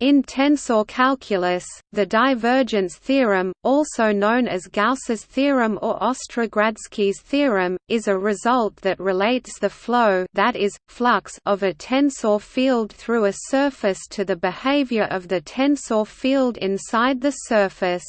In tensor calculus, the divergence theorem, also known as Gauss's theorem or Ostrogradsky's theorem, is a result that relates the flow that is, flux of a tensor field through a surface to the behavior of the tensor field inside the surface.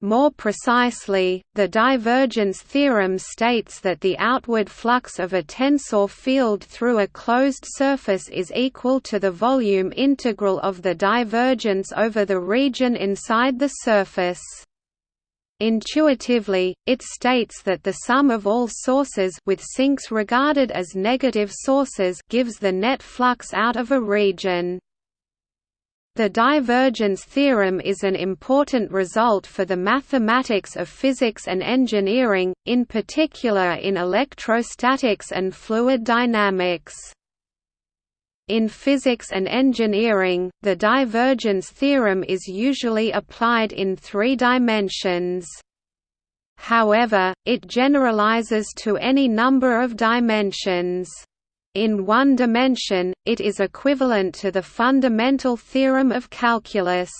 More precisely, the divergence theorem states that the outward flux of a tensor field through a closed surface is equal to the volume integral of the divergence over the region inside the surface. Intuitively, it states that the sum of all sources with sinks regarded as negative sources gives the net flux out of a region. The divergence theorem is an important result for the mathematics of physics and engineering, in particular in electrostatics and fluid dynamics. In physics and engineering, the divergence theorem is usually applied in three dimensions. However, it generalizes to any number of dimensions. In one dimension, it is equivalent to the fundamental theorem of calculus.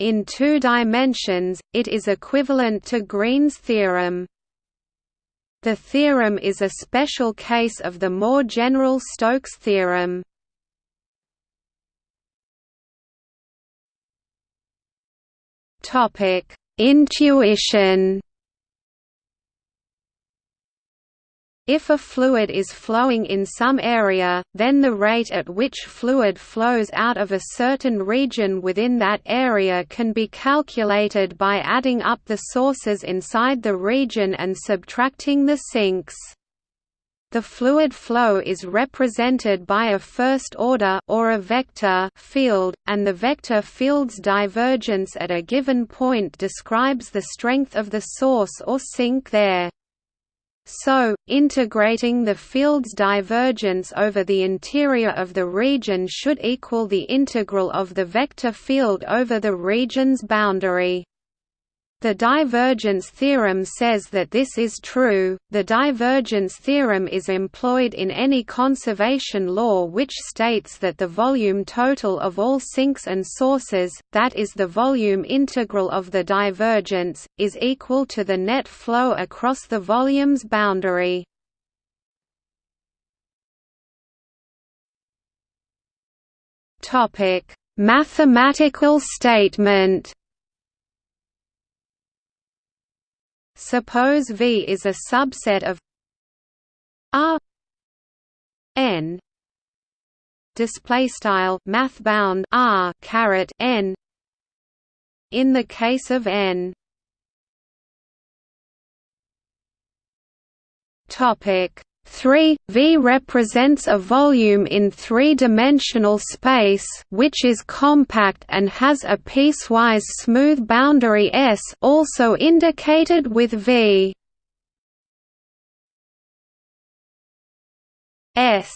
In two dimensions, it is equivalent to Green's theorem. The theorem is a special case of the more general Stokes theorem. Intuition If a fluid is flowing in some area, then the rate at which fluid flows out of a certain region within that area can be calculated by adding up the sources inside the region and subtracting the sinks. The fluid flow is represented by a first-order or a vector field, and the vector field's divergence at a given point describes the strength of the source or sink there. So, integrating the field's divergence over the interior of the region should equal the integral of the vector field over the region's boundary. The divergence theorem says that this is true. The divergence theorem is employed in any conservation law which states that the volume total of all sinks and sources, that is the volume integral of the divergence, is equal to the net flow across the volume's boundary. Topic: Mathematical statement Suppose V is a subset of R N display style math bound R caret N. In the case of N topic 3 V represents a volume in three-dimensional space which is compact and has a piecewise smooth boundary S also indicated with V. S.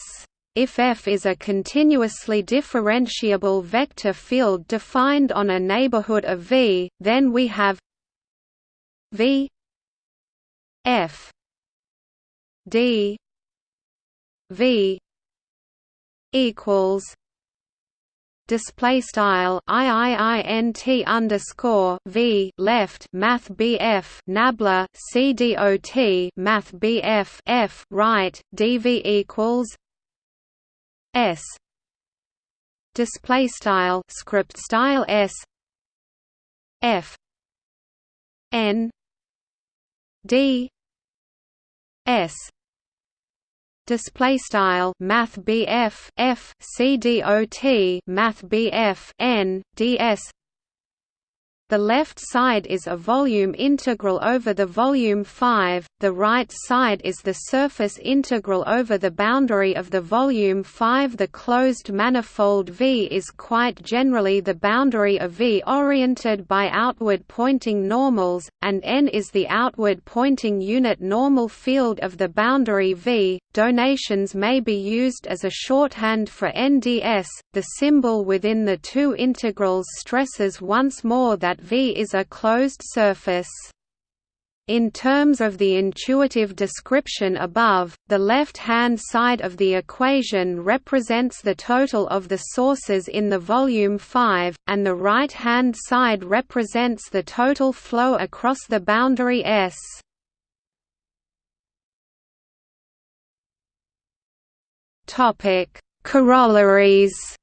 If F is a continuously differentiable vector field defined on a neighborhood of V, then we have V F D. V. equals display style iiint underscore v left math bf nabla cdot math bf f right dv equals s. display style script style s. F. N. D. S display style math BF F C D O T math BF N DS the left side is a volume integral over the volume 5, the right side is the surface integral over the boundary of the volume 5 The closed manifold V is quite generally the boundary of V oriented by outward pointing normals, and N is the outward pointing unit normal field of the boundary V. Donations may be used as a shorthand for NDS. The symbol within the two integrals stresses once more that V is a closed surface. In terms of the intuitive description above, the left-hand side of the equation represents the total of the sources in the volume 5, and the right-hand side represents the total flow across the boundary S. Corollaries.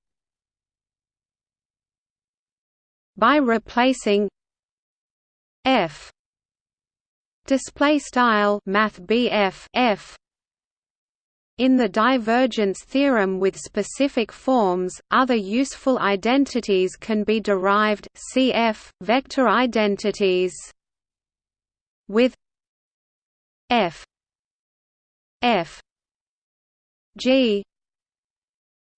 By replacing f. Display style math f in the divergence theorem with specific forms other useful identities can be derived cf vector identities with f. F. G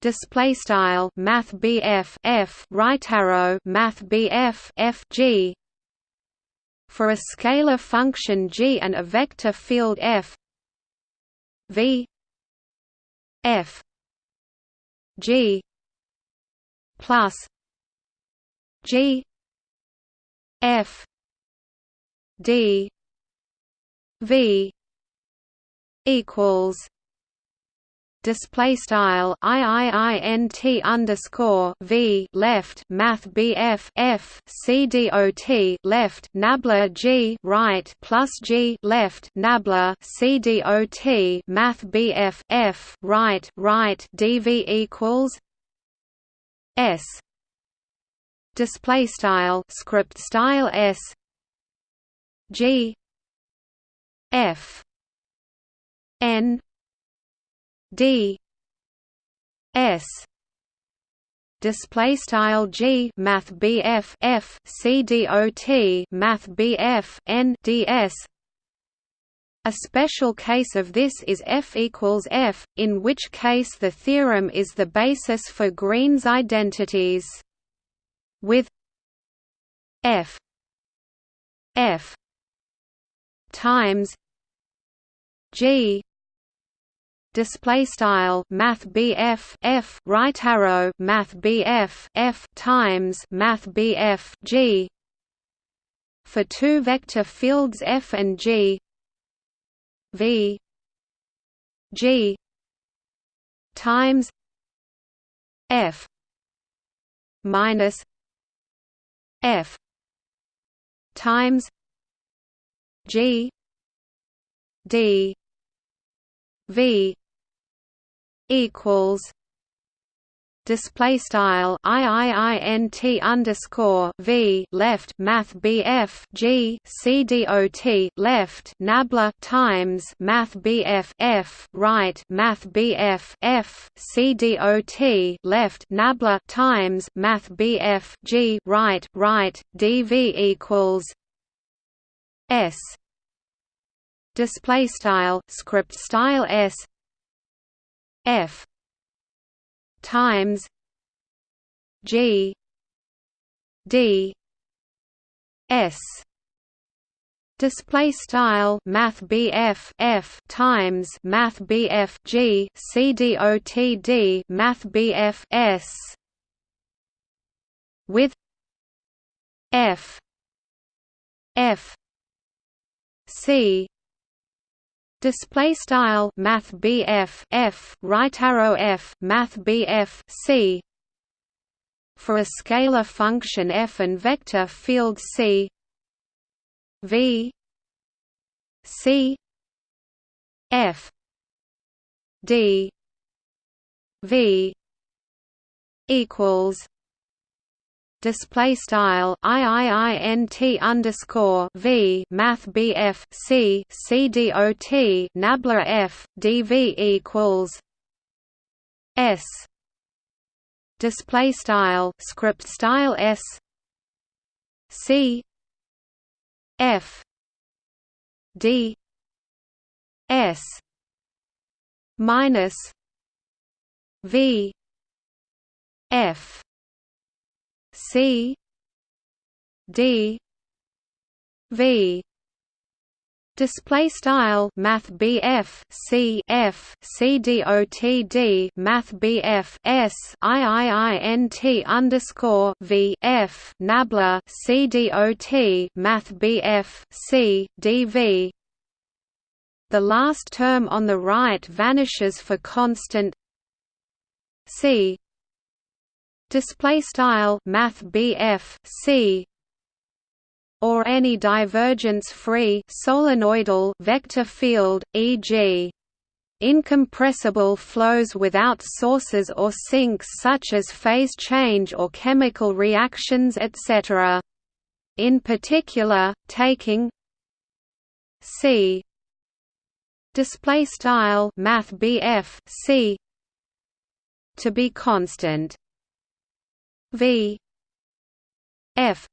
display style math BF f right arrow math BF f g. For a scalar function g and a vector field f v f g plus g f d v equals display style iiint underscore v left math bf f c dot left nabla g right plus g left nabla c dot math bf f right right dv equals s. Display style script style s. G. F. N d. S. Display style g math bf f c math bf n ds a special case of this is f equals f, in which case the theorem is the basis for Green's identities. With f f times g display style math BF F right arrow math BF F times math BF G. For two vector fields F and G. V. G. times F minus F times G. D. V equals display style iiint underscore v left math bf g c dot left nabla times math bf f right math bf f c dot left nabla times math bf g right right dv equals s. Display style script style s f times g d s. Display style math BF F times math BF G C D O T D math BF S. With F F C display style math BF F right arrow F math BF C. For a scalar function f and vector field C. V. C. F. D. V. Equals display style iiint underscore v math bf c c dot nabla f dv equals s. Display style script style s. C. F. D. S. Minus v. F C D V. Display style math BF C F C D O T D math BF S I I I N T underscore V F nabla C D O T math BF C D V. The last term on the right vanishes for constant C display style math BF C or any divergence-free solenoidal vector field, e.g. incompressible flows without sources or sinks such as phase change or chemical reactions etc. In particular, taking C display style math C to be constant V F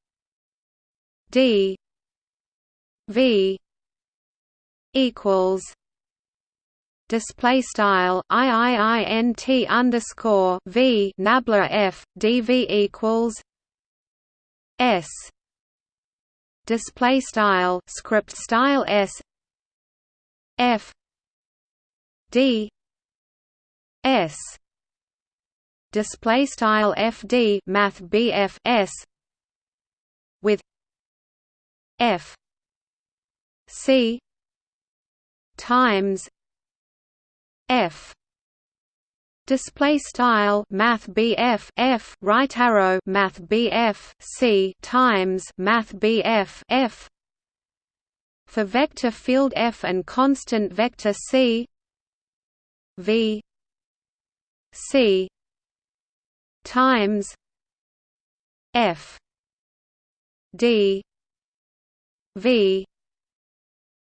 D V equals display style iiint underscore v nabla f dv equals s. Display style script style s f d s display style fd math bf s with F C times F. Display style math BF F right arrow math BF C times math BF F for vector field F and constant vector C V C times F D V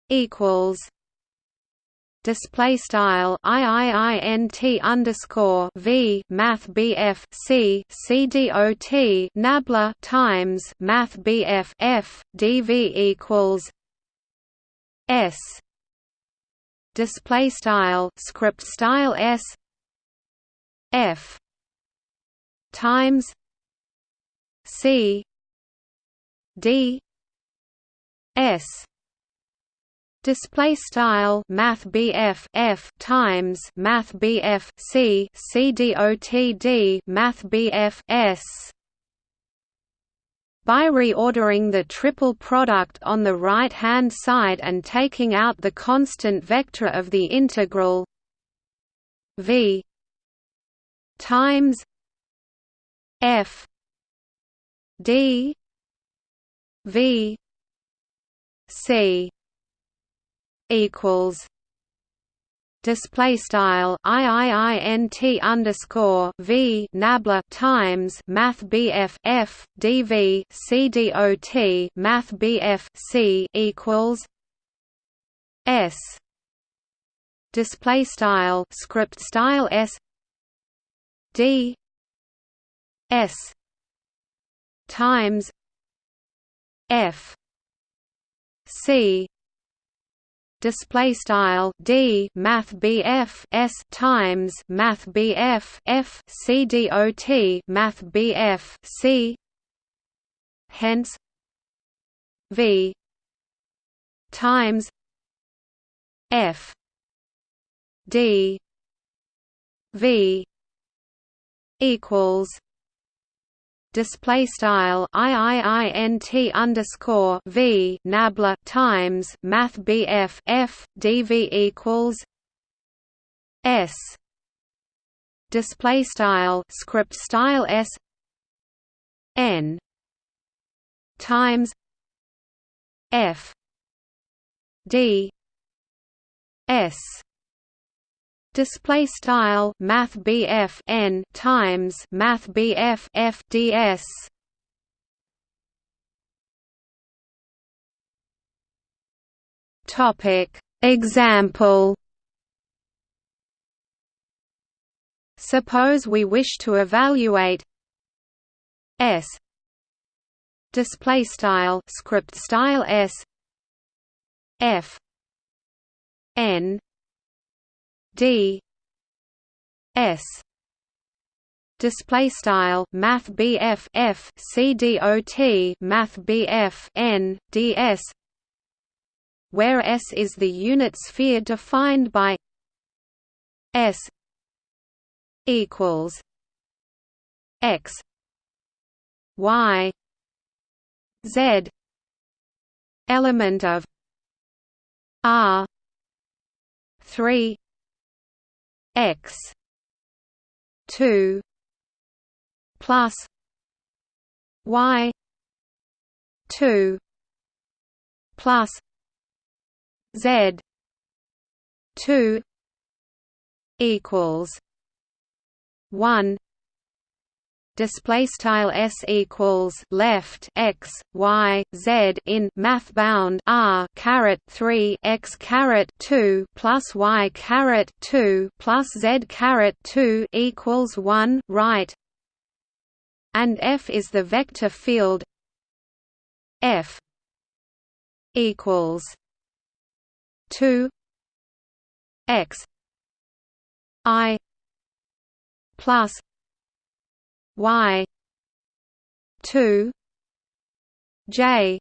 equals display style iiint underscore v math bf c c nabla times math bf f dv equals s display style script style s f times c d S. Display style math BF F times math BF C C D O T D math BF S. By reordering the triple product on the right-hand side and taking out the constant vector of the integral v times f. D. V. C. equals display style iiint underscore v nabla times math bf f math bf c equals s. Display style script style s. D s times f C display style D math BF S times math BF F C dot math BF C hence V times F D V equals display style iiint underscore v nabla times math bf f dv equals s. Display style script style s. N. Times f. D. S display style math BF n times math BF f topic. Example. Suppose we wish to evaluate s. Display style script style s. F. N D. S. Display style math BF F C D O T math BF N DS where S is the unit sphere defined by S equals X Y Z element of R three X two plus Y two plus Z two equals one display style s equals left x y z in math bound r caret 3 x caret 2 plus y caret 2 plus z caret 2 equals 1 right? And f is the vector field f equals 2 x i plus y 2 j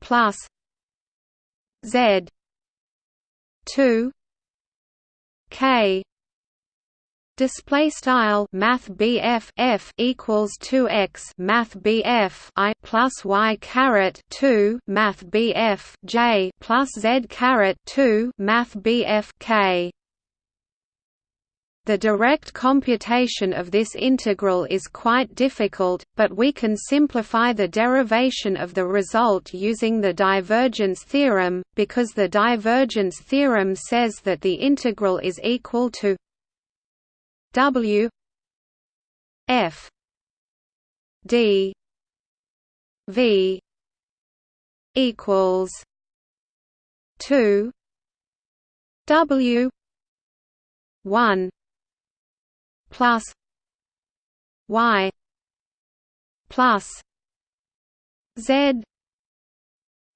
plus z 2 k. Display style Math BF F equals two x Math BF I plus Y caret two Math BF J plus Z caret two Math BF K the direct computation of this integral is quite difficult, but we can simplify the derivation of the result using the divergence theorem, because the divergence theorem says that the integral is equal to W F D V equals two W one plus y plus z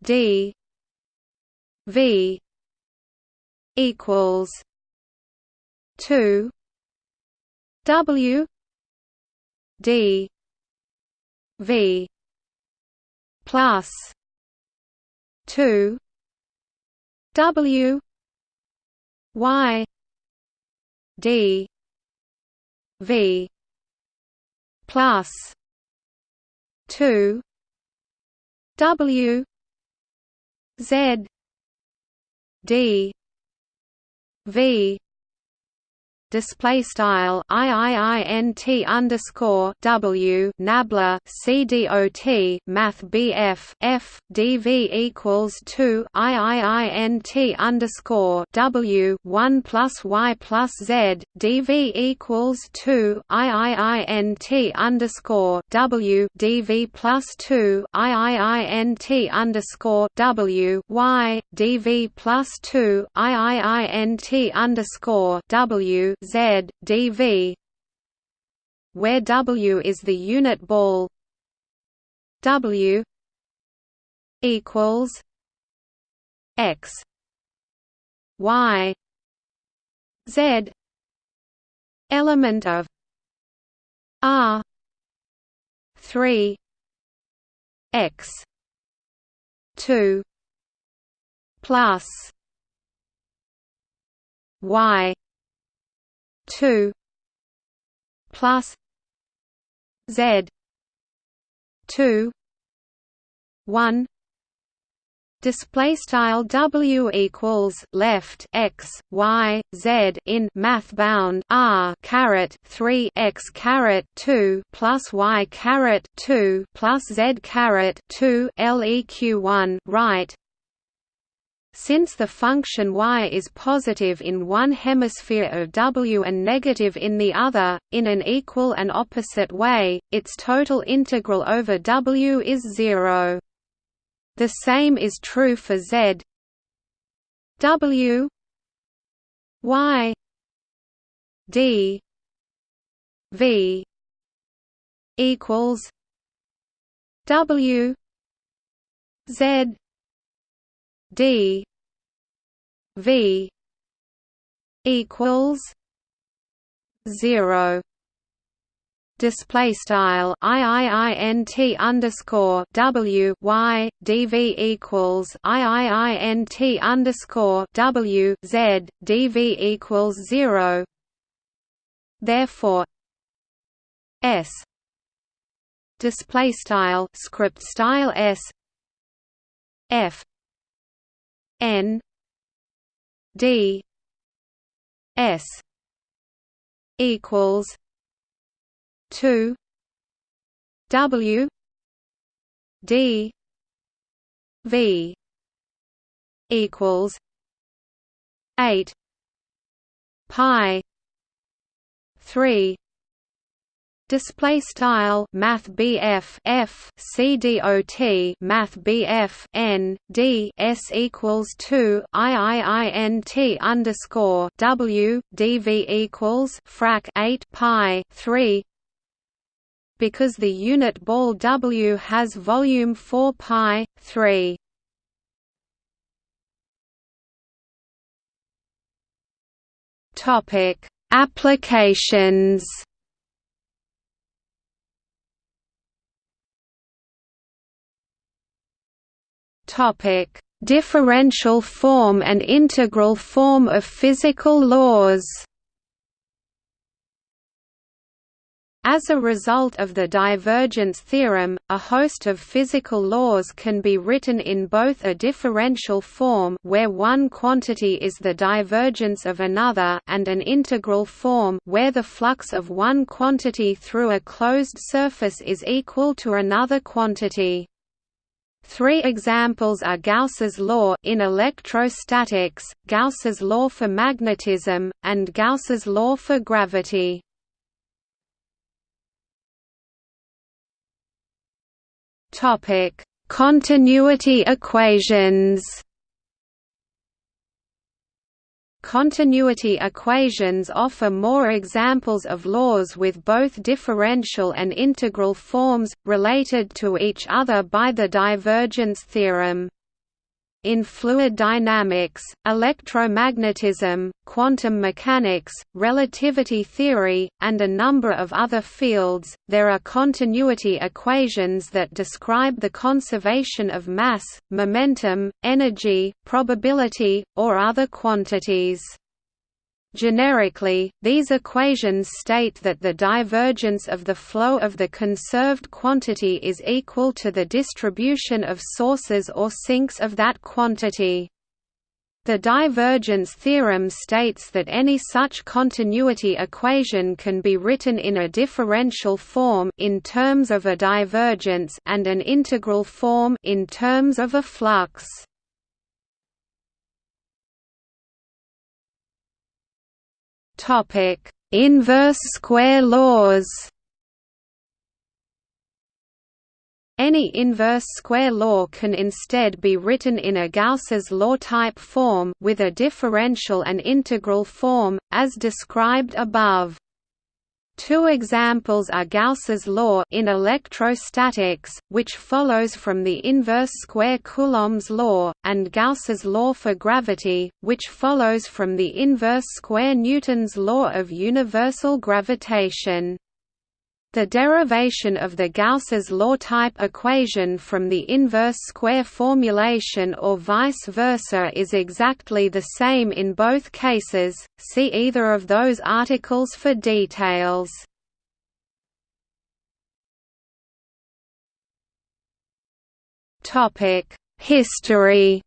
d v equals 2 w d v plus 2 w y d V. Plus. Two. W. Z. D. V display style iiint underscore w nabla cdot math bf f dv equals two iiint underscore w one plus y plus z dv equals two iiint underscore w dv plus two iiint underscore w y dv plus two iiint underscore w Z dV where W is the unit ball W equals X. Y. Z. Element of R three X two plus Y two plus Z two one display style w equals left x y z in math bound r caret 3 x caret 2 plus y caret 2 plus z caret 2 leq 1 right since the function y is positive in one hemisphere of W and negative in the other, in an equal and opposite way, its total integral over W is zero. The same is true for z W y d v equals W z D V equals zero display style iiint underscore w y dv equals iiint underscore w z dv equals zero. Therefore, s display style script style s f n d s equals 2 W D V equals eight pi three Display style Math BF F C D O T Math BF N D S equals two IIINT underscore W DV equals frac eight Pi three. Because the unit ball W has volume 4 pi 3 topic applications topic differential form and integral form of physical laws As a result of the divergence theorem, a host of physical laws can be written in both a differential form where one quantity is the divergence of another and an integral form where the flux of one quantity through a closed surface is equal to another quantity. Three examples are Gauss's law in electrostatics, Gauss's law for magnetism, and Gauss's law for gravity. Topic: Continuity equations. Continuity equations offer more examples of laws with both differential and integral forms, related to each other by the divergence theorem. In fluid dynamics, electromagnetism, quantum mechanics, relativity theory, and a number of other fields, there are continuity equations that describe the conservation of mass, momentum, energy, probability, or other quantities. Generically, these equations state that the divergence of the flow of the conserved quantity is equal to the distribution of sources or sinks of that quantity. The divergence theorem states that any such continuity equation can be written in a differential form in terms of a divergence and an integral form in terms of a flux. Topic: Inverse square laws. Any inverse square law can instead be written in a Gauss's law type form with a differential and integral form, as described above. Two examples are Gauss's law in electrostatics, which follows from the inverse square Coulomb's law, and Gauss's law for gravity, which follows from the inverse square Newton's law of universal gravitation. The derivation of the Gauss's law type equation from the inverse square formulation or vice versa is exactly the same in both cases, see either of those articles for details. History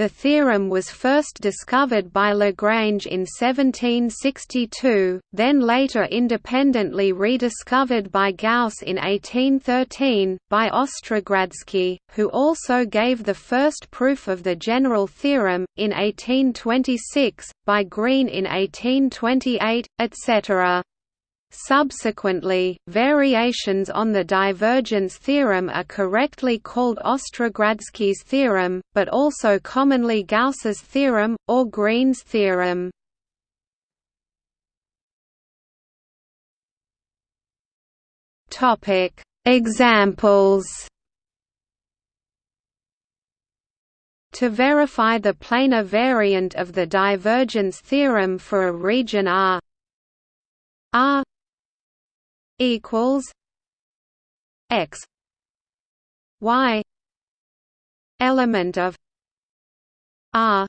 The theorem was first discovered by Lagrange in 1762, then later independently rediscovered by Gauss in 1813, by Ostrogradsky, who also gave the first proof of the general theorem, in 1826, by Green in 1828, etc. Subsequently, variations on the divergence theorem are correctly called Ostrogradsky's theorem, but also commonly Gauss's theorem, or Green's theorem. Examples To verify the planar variant of the divergence theorem for a region R R equals X Y element of R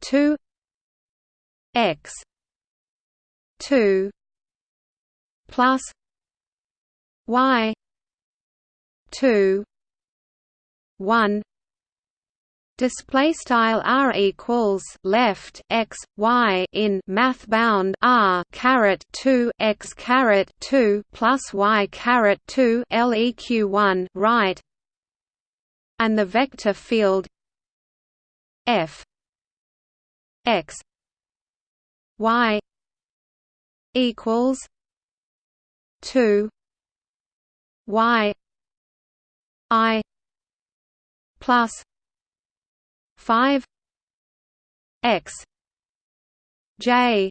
two X two plus Y two one display style r equals left x y in math bound r caret 2 x caret 2 plus y caret 2 leq 1 right. And the vector field f x y equals 2 y i plus 5 x j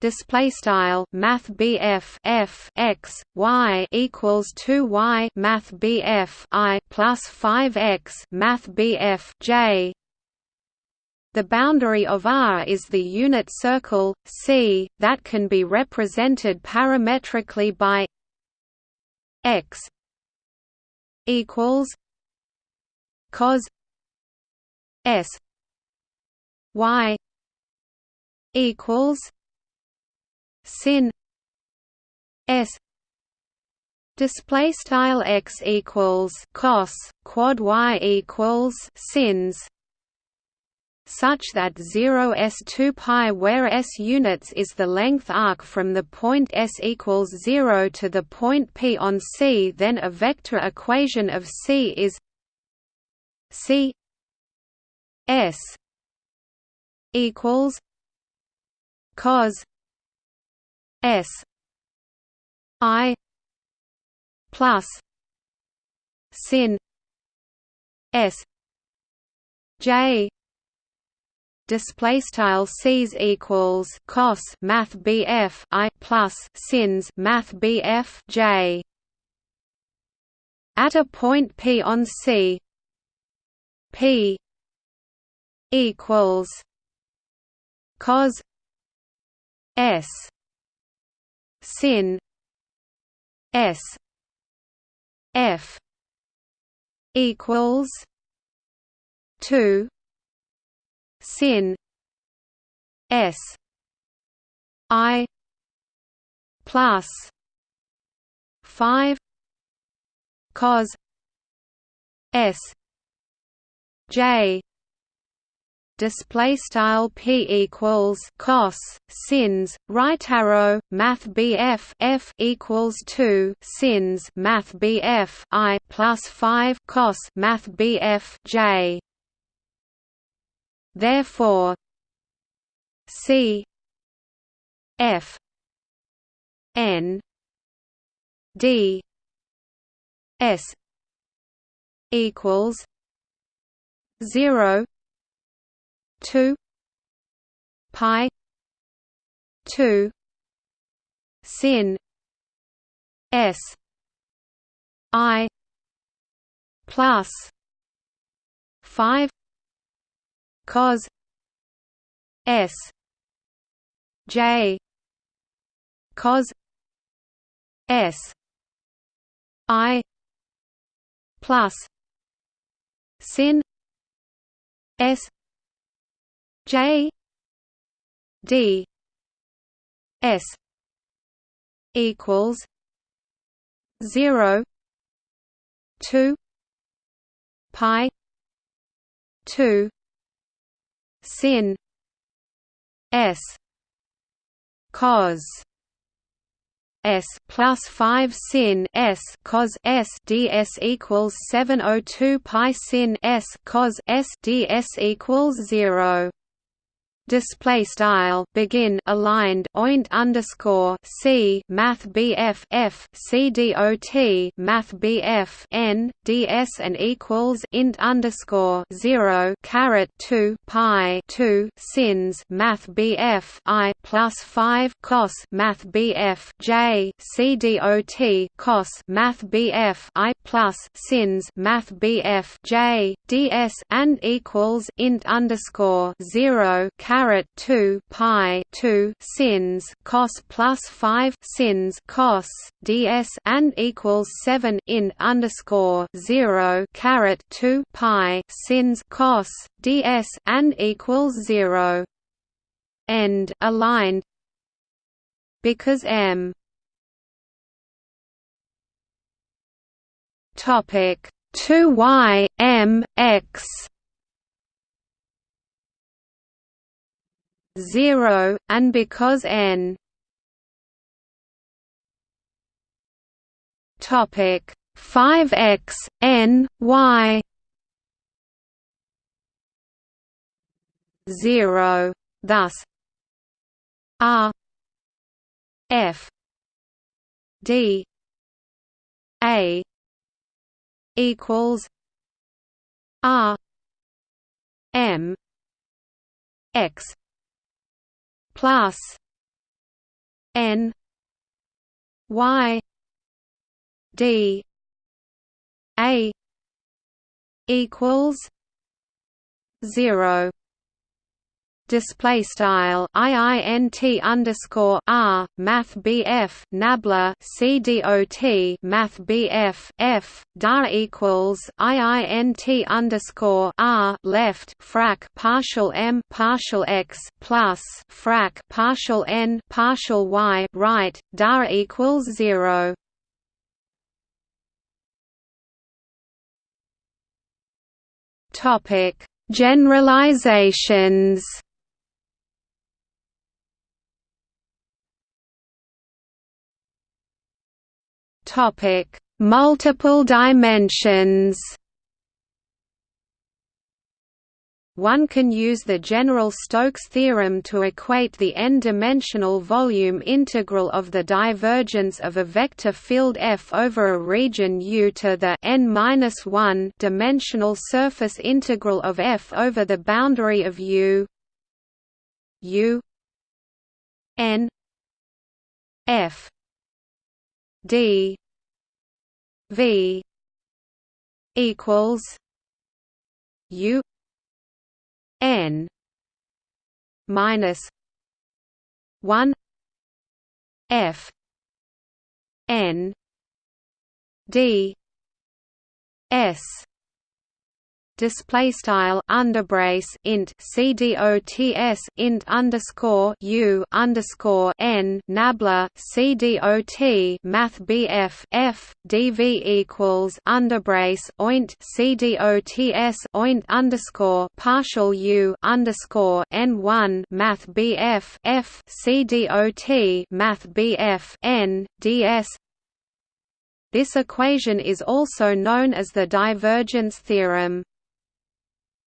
display style math BF f x y equals 2 y math BF i plus 5 x math BF j. The boundary of R is the unit circle C that can be represented parametrically by x equals cos S Y equals sin S display style x equals cos quad y equals sins. Such that 0 s 2 pi where s units is the length arc from the point s equals 0 to the point p on C then a vector equation of C is C S equals cos S I plus sin S J display style c's equals cos math bf i plus sins math bf j. At a point p on c P equals cos S sin S F equals two sin S I plus five cos S J display style p equals cos sins right arrow math bf f equals 2 sins math bf i plus 5 cos math bf j. Therefore c f n d s equals 0 2 pi 2 sin s i plus 5 cos s j cos s i plus sin S J D S equals zero two pi two sin S cos S plus five sin S cos S ds equals seven oh two pi sin S cos S ds equals zero display style begin aligned oint underscore c math bf f c dot math bf n ds and equals int underscore zero caret two pi two sins math bf i plus five cos math bf j c dot cos math bf i plus sins math bf j ds and equals int underscore zero caret caret 2 pi 2 sins cos plus 5 sins cos ds and equals 7 in underscore 0 caret 2 pi sins cos ds and equals 0 end aligned. Because m. Topic 2y m x 0 and because n topic 5x n y 0 thus r f d a equals r m x plus n. Y. D. A. equals 0 display style iint underscore r math bf nabla cdot math bf f dar equals iint underscore r left frac partial m partial x plus frac partial n partial y right dar equals zero. Topic Generalizations Topic: Multiple dimensions. One can use the general Stokes theorem to equate the n-dimensional volume integral of the divergence of a vector field F over a region U to the n-1 dimensional surface integral of F over the boundary of U U n F D V equals U N minus one F N D S display style underbrace int cdots int underscore u underscore n nabla cdot math bf f dv equals underbrace oint cdots oint underscore partial u underscore n one math bf f cdot math bf n ds this equation is also known as the divergence theorem.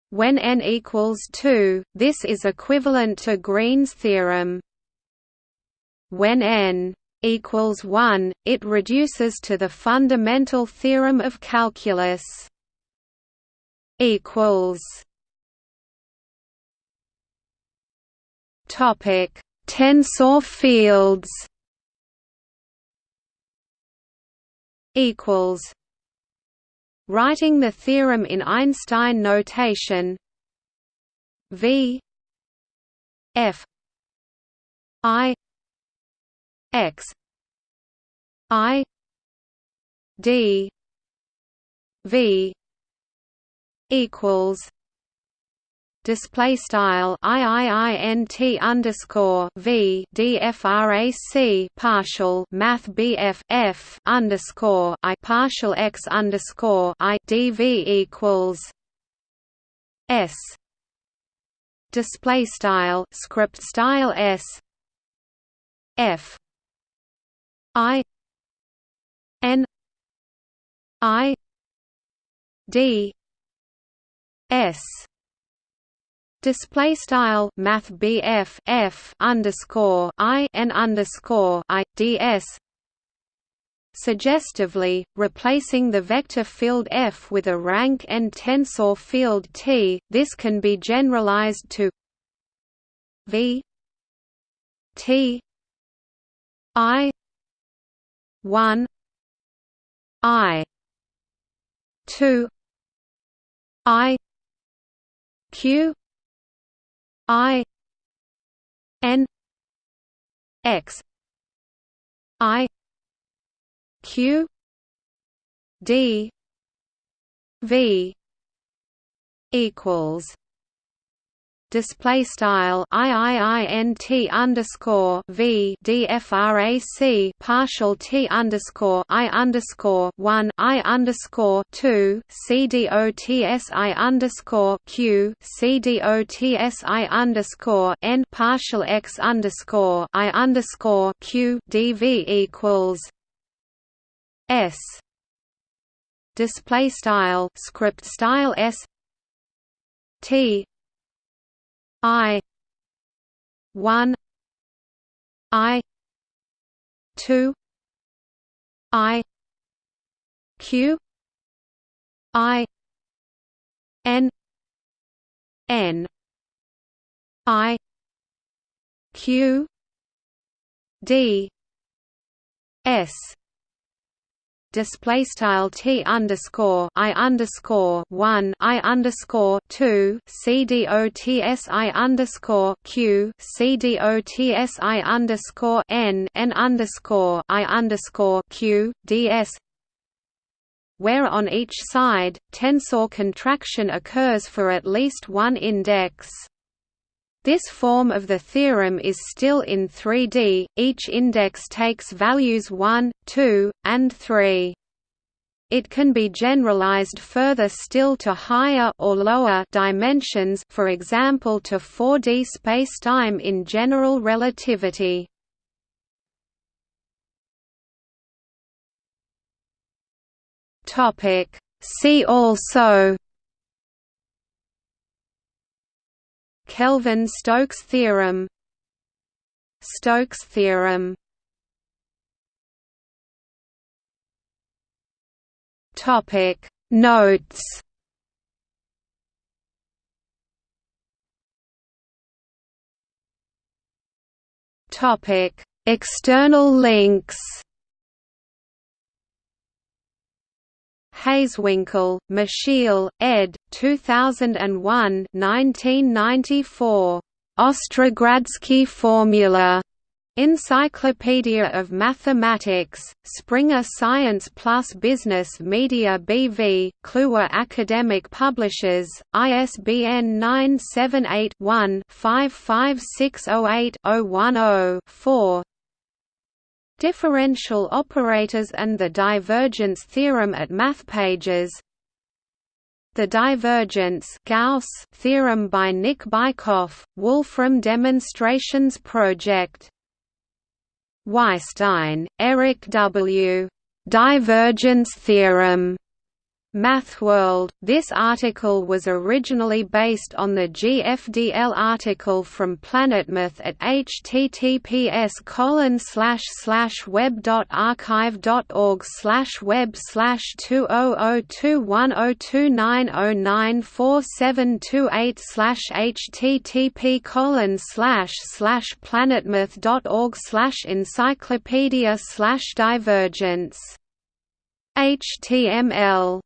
When n equals 2, this is equivalent to Green's theorem. When n equals 1, it reduces to the fundamental theorem of calculus. equals Topic: Tensor fields. Equals Writing the theorem in Einstein notation V F I X I D V equals display style iiint underscore v dfrac partial math bf f underscore i partial x underscore i dv equals s. Display style script style s. F. I. N. I. D. S display style math BF F underscore I N underscore I DS suggestively, replacing the vector field F with a rank n tensor field T, this can be generalized to V T I 1 I 2 I Q I N X I Q D V equals display style iiint underscore v dfrac partial t underscore i underscore one i underscore two c dots i underscore q c dots underscore n partial x underscore i underscore q dv equals s. Display style script style s. T I one I two I Q I N N I Q D S display style t underscore i underscore one i underscore two c d o t s i underscore q c d o t s i underscore n n underscore i underscore q d s where on each side tensor contraction occurs for at least one index. This form of the theorem is still in 3D, each index takes values 1, 2, and 3. It can be generalized further still to higher or lower dimensions for example to 4D spacetime in general relativity. See also Kelvin-Stokes theorem. Stokes theorem. Topic. Notes. Topic. External links Hazewinkel, Michiel, ed. 2001 1994. Ostrogradsky formula. Encyclopedia of Mathematics, Springer Science Plus Business Media BV, Kluwer Academic Publishers, ISBN 978 one 55608 10 4 Differential operators and the divergence theorem at MathPages. The divergence Gauss theorem by Nick Bykov, Wolfram Demonstrations Project. Weisstein, Eric W. Divergence theorem MathWorld. This article was originally based on the GFDL article from PlanetMath at https colon slash slash web dot archive dot org slash web slash two oh oh two one oh two nine oh nine four seven two eight slash http colon slash slash planetmath dot org slash encyclopedia slash divergence HTML